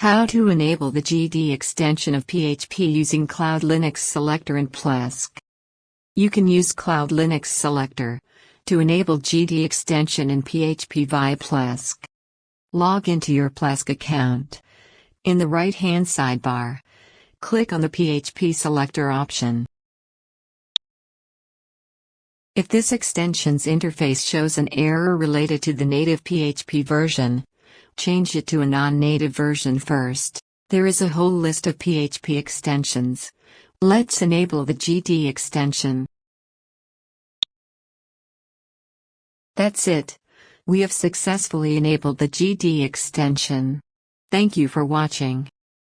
How to enable the GD extension of PHP using Cloud Linux Selector in Plesk. You can use Cloud Linux Selector to enable GD extension in PHP via Plesk. Log into your Plesk account. In the right-hand sidebar, click on the PHP Selector option. If this extension's interface shows an error related to the native PHP version, change it to a non-native version first. There is a whole list of PHP extensions. Let's enable the GD extension. That's it. We have successfully enabled the GD extension. Thank you for watching.